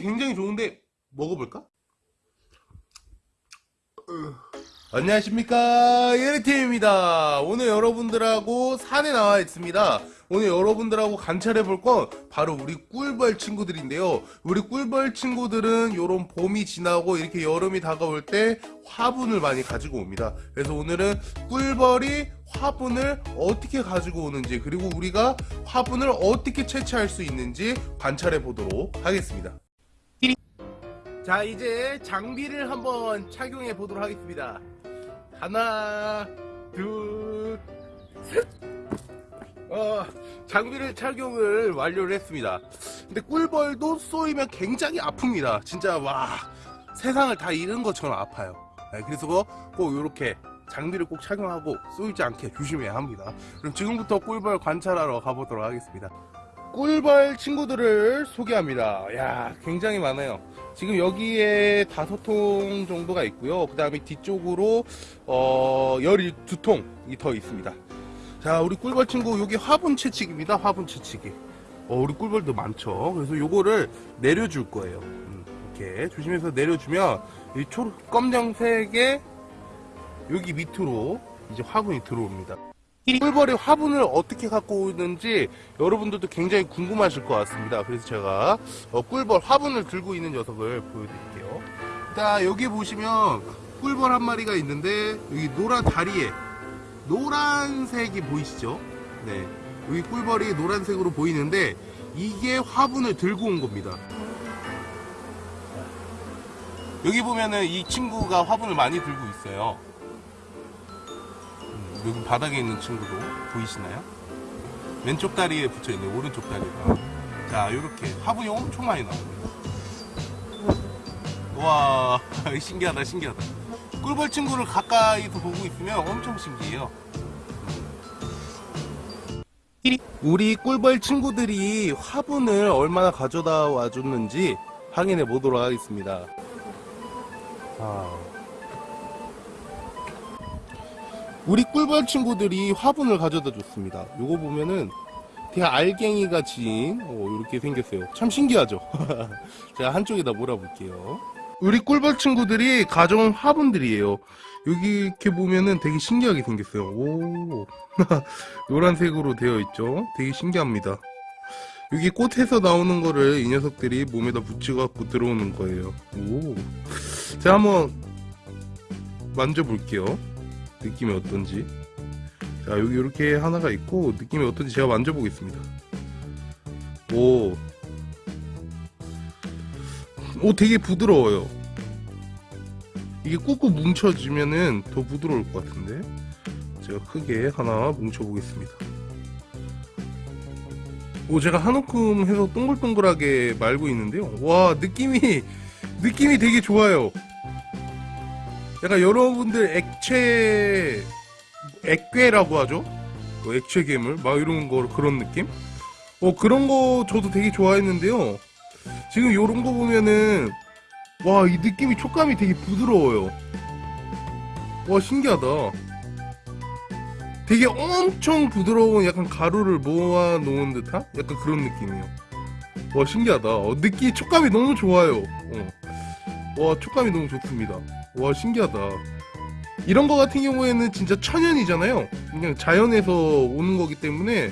굉장히 좋은데 먹어볼까? 안녕하십니까. 예리팀입니다. 오늘 여러분들하고 산에 나와 있습니다. 오늘 여러분들하고 관찰해 볼 건 바로 우리 꿀벌 친구들인데요. 우리 꿀벌 친구들은 요런 봄이 지나고 이렇게 여름이 다가올 때 화분을 많이 가지고 옵니다. 그래서 오늘은 꿀벌이 화분을 어떻게 가지고 오는지 그리고 우리가 화분을 어떻게 채취할 수 있는지 관찰해 보도록 하겠습니다 자 이제 장비를 한번 착용해 보도록 하겠습니다. 하나 둘셋! 어, 장비를 착용을 완료를 했습니다. 근데 꿀벌도 쏘이면 굉장히 아픕니다. 진짜 와 세상을 다 잃은 것처럼 아파요. 네, 그래서 꼭 이렇게 장비를 꼭 착용하고 쏘이지 않게 조심해야 합니다. 그럼 지금부터 꿀벌 관찰하러 가보도록 하겠습니다. 꿀벌 친구들을 소개합니다. 야 굉장히 많아요 지금 여기에 다섯 통 정도가 있고요. 그 다음에 뒤쪽으로 어 12통이 더 있습니다. 자 우리 꿀벌 친구 여기 화분 채찍입니다. 화분 채찍이. 어 우리 꿀벌도 많죠. 그래서 요거를 내려줄 거예요. 음, 이렇게 조심해서 내려주면 이 초, 검정색의 여기 밑으로 이제 화분이 들어옵니다 꿀벌이 화분을 어떻게 갖고 오는지 여러분들도 굉장히 궁금하실 것 같습니다. 그래서 제가 어, 꿀벌 화분을 들고 있는 녀석을 보여드릴게요. 자 여기 보시면 꿀벌 한 마리가 있는데 여기 노란 다리에 노란색이 보이시죠? 네 여기 꿀벌이 노란색으로 보이는데 이게 화분을 들고 온 겁니다. 여기 보면은 이 친구가 화분을 많이 들고 있어요. 여기 바닥에 있는 친구도 보이시나요? 왼쪽 다리에 붙여있는 오른쪽 다리가 자 이렇게 화분이 엄청 많이 나옵니다 와 신기하다 신기하다 꿀벌 친구를 가까이서 보고 있으면 엄청 신기해요 우리 꿀벌 친구들이 화분을 얼마나 가져다 와줬는지 확인해 보도록 하겠습니다 아. 우리 꿀벌 친구들이 화분을 가져다 줬습니다. 요거 보면은 되게 알갱이가 진 이렇게 생겼어요. 참 신기하죠? 제가 한쪽에다 몰아볼게요. 우리 꿀벌 친구들이 가져온 화분들이에요. 여기 이렇게 보면은 되게 신기하게 생겼어요. 오, 노란색으로 되어 있죠? 되게 신기합니다. 여기 꽃에서 나오는 거를 이 녀석들이 몸에다 붙여갖고 들어오는 거예요. 오, 제가 한번 만져볼게요. 느낌이 어떤지. 자 여기 이렇게 하나가 있고 느낌이 어떤지 제가 만져보겠습니다. 오, 오 되게 부드러워요. 이게 꾹꾹 뭉쳐지면은 더 부드러울 것 같은데? 제가 크게 하나 뭉쳐 보겠습니다. 오 제가 한 움큼 해서 동글동글하게 말고 있는데요. 와 느낌이 느낌이 되게 좋아요 약간 여러분들 액체 액괴라고 하죠? 뭐 액체 괴물? 막 이런 거 그런 느낌? 어 그런 거 저도 되게 좋아했는데요. 지금 요런 거 보면은 와 이 느낌이 촉감이 되게 부드러워요. 와 신기하다. 되게 엄청 부드러운 약간 가루를 모아 놓은 듯한? 약간 그런 느낌이에요. 와 신기하다. 어, 느끼 촉감이 너무 좋아요. 어. 와 촉감이 너무 좋습니다 와 신기하다. 이런 거 같은 경우에는 진짜 천연이잖아요. 그냥 자연에서 오는 거기 때문에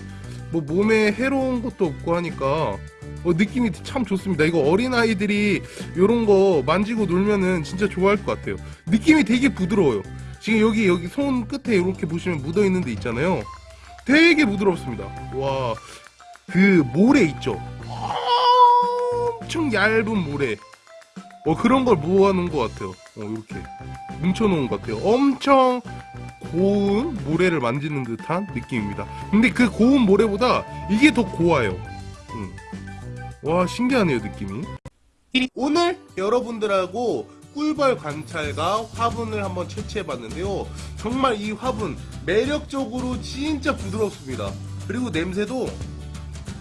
뭐 몸에 해로운 것도 없고 하니까 어, 느낌이 참 좋습니다. 이거 어린아이들이 이런 거 만지고 놀면은 진짜 좋아할 것 같아요. 느낌이 되게 부드러워요. 지금 여기 여기 손 끝에 이렇게 보시면 묻어 있는 데 있잖아요. 되게 부드럽습니다. 와 그 모래 있죠? 엄청 얇은 모래 어 그런 걸 모아놓은 것 같아요. 어 이렇게 뭉쳐놓은 것 같아요. 엄청 고운 모래를 만지는 듯한 느낌입니다. 근데 그 고운 모래보다 이게 더 고와요. 음. 와 신기하네요 느낌이. 오늘 여러분들하고 꿀벌 관찰과 화분을 한번 채취해봤는데요. 정말 이 화분 매력적으로 진짜 부드럽습니다. 그리고 냄새도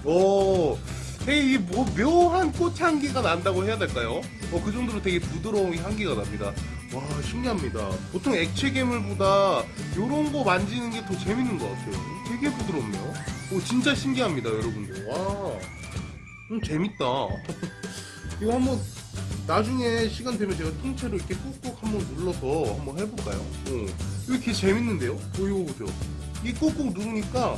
오 되게 뭐 묘한 꽃향기가 난다고 해야 될까요? 어, 그 정도로 되게 부드러운 향기가 납니다. 와 신기합니다. 보통 액체 괴물보다 이런 거 만지는 게 더 재밌는 것 같아요. 되게 부드럽네요. 오 진짜 신기합니다 여러분들. 와 음, 재밌다. 이거 한번 나중에 시간 되면 제가 통째로 이렇게 꾹꾹 한번 눌러서 한번 해볼까요? 어. 이렇게 재밌는데요? 어, 이거 보세요. 이 꾹꾹 누르니까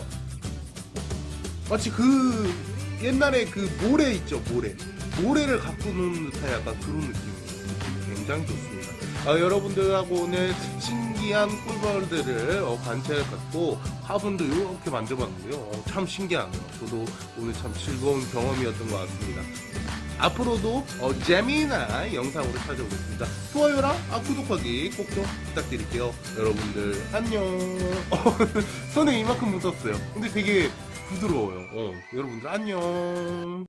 마치 그 옛날에 그 모래 있죠 모래. 모래를 갖고 노는 듯한 약간 그런 느낌이에요. 굉장히 좋습니다. 아, 여러분들하고 오늘 신기한 꿀벌들을 어, 관찰해봤고 화분도 이렇게 만들어봤는데요. 어, 참 신기하네요 저도 오늘 참 즐거운 경험이었던 것 같습니다. 앞으로도 어, 재미난 영상으로 찾아오겠습니다. 좋아요랑 아, 구독하기 꼭 좀 부탁드릴게요. 여러분들 안녕. 어, 손에 이만큼 묻었어요. 근데 되게 부드러워요. 어, 여러분들 안녕